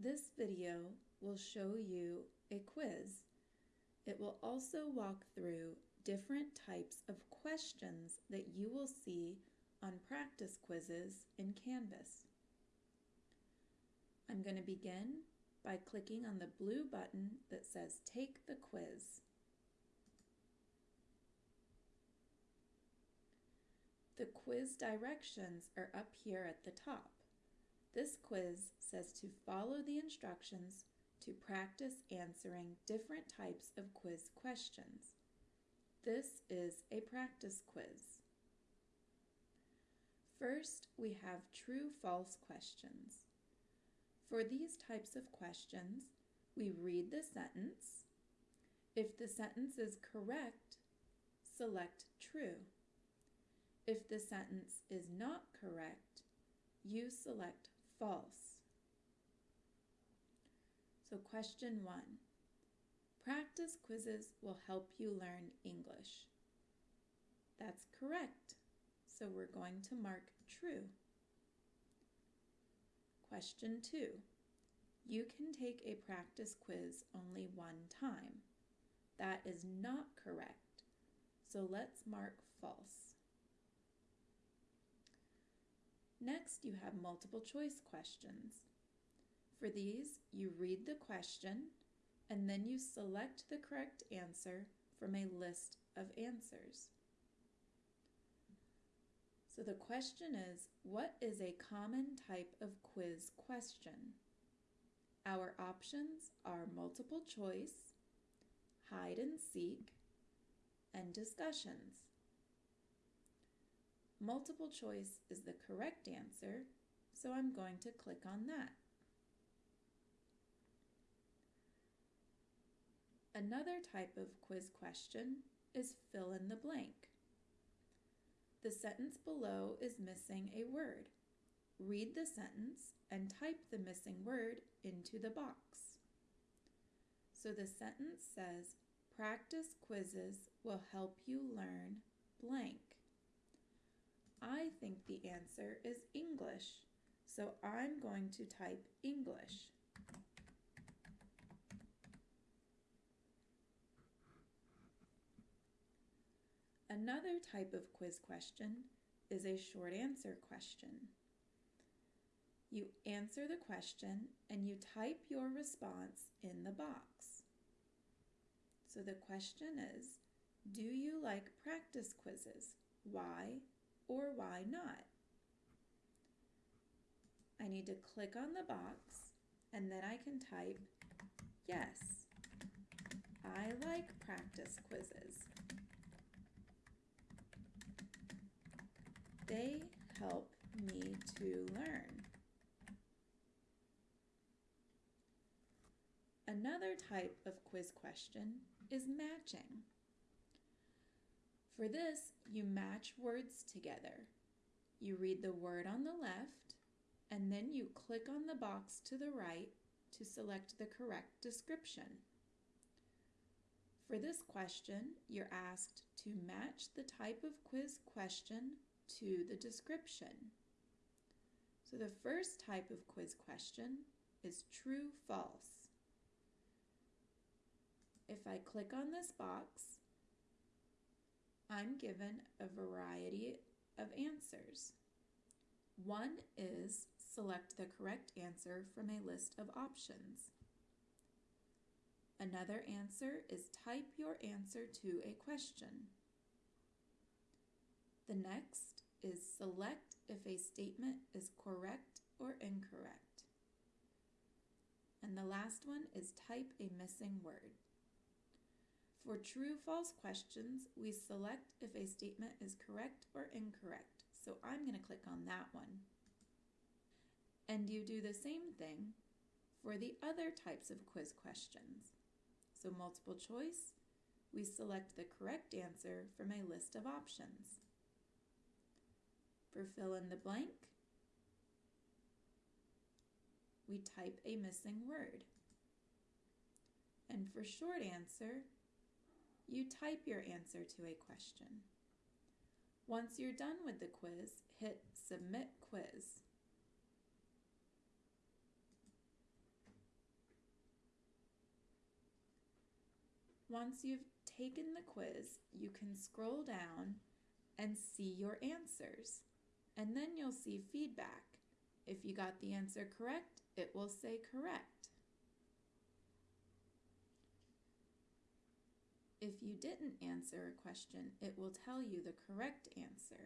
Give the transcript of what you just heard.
This video will show you a quiz. It will also walk through different types of questions that you will see on practice quizzes in Canvas. I'm going to begin by clicking on the blue button that says Take the Quiz. The quiz directions are up here at the top. This quiz says to follow the instructions to practice answering different types of quiz questions. This is a practice quiz. First, we have true-false questions. For these types of questions, we read the sentence. If the sentence is correct, select true. If the sentence is not correct, you select false. So question one, practice quizzes will help you learn English. That's correct, so we're going to mark true. Question two, you can take a practice quiz only one time. That is not correct, so let's mark false. Next, you have multiple choice questions. For these, you read the question and then you select the correct answer from a list of answers. So the question is, what is a common type of quiz question? Our options are multiple choice, hide and seek, and discussions. Multiple choice is the correct answer, so I'm going to click on that. Another type of quiz question is fill in the blank. The sentence below is missing a word. Read the sentence and type the missing word into the box. So the sentence says, practice quizzes will help you learn blank. I think the answer is English, so I'm going to type English. Another type of quiz question is a short answer question. You answer the question and you type your response in the box. So the question is, do you like practice quizzes? Why or why not? I need to click on the box and then I can type, yes, I like practice quizzes. They help me to learn. Another type of quiz question is matching. For this, you match words together. You read the word on the left, and then you click on the box to the right to select the correct description. For this question, you're asked to match the type of quiz question to the description. So the first type of quiz question is true-false. If I click on this box, I'm given a variety of answers. One is select the correct answer from a list of options. Another answer is type your answer to a question. The next is select if a statement is correct or incorrect. And the last one is type a missing word. For true-false questions, we select if a statement is correct or incorrect. So I'm going to click on that one. And you do the same thing for the other types of quiz questions. So multiple choice, we select the correct answer from a list of options. For fill in the blank, we type a missing word. And for short answer, you type your answer to a question. Once you're done with the quiz, hit Submit Quiz. Once you've taken the quiz, you can scroll down and see your answers. And then you'll see feedback. If you got the answer correct, it will say correct. If you didn't answer a question, it will tell you the correct answer.